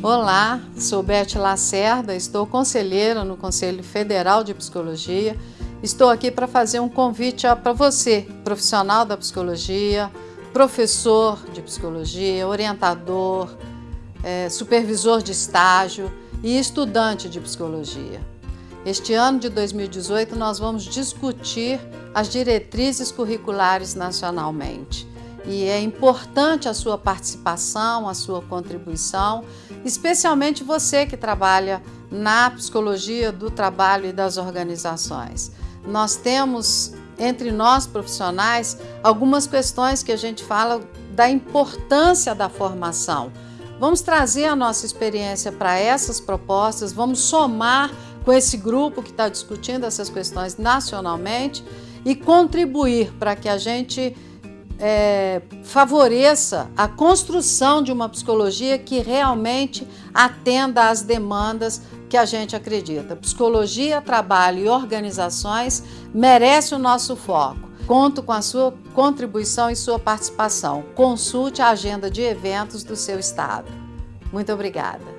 Olá, sou Beth Lacerda, estou conselheira no Conselho Federal de Psicologia. Estou aqui para fazer um convite para você, profissional da psicologia, professor de psicologia, orientador, é, supervisor de estágio e estudante de psicologia. Este ano de 2018 nós vamos discutir as diretrizes curriculares nacionalmente e é importante a sua participação, a sua contribuição, especialmente você que trabalha na psicologia do trabalho e das organizações. Nós temos entre nós profissionais algumas questões que a gente fala da importância da formação. Vamos trazer a nossa experiência para essas propostas, vamos somar com esse grupo que está discutindo essas questões nacionalmente e contribuir para que a gente é, favoreça a construção de uma psicologia que realmente atenda às demandas que a gente acredita. Psicologia, trabalho e organizações merece o nosso foco. Conto com a sua contribuição e sua participação. Consulte a agenda de eventos do seu estado. Muito obrigada.